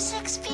26 feet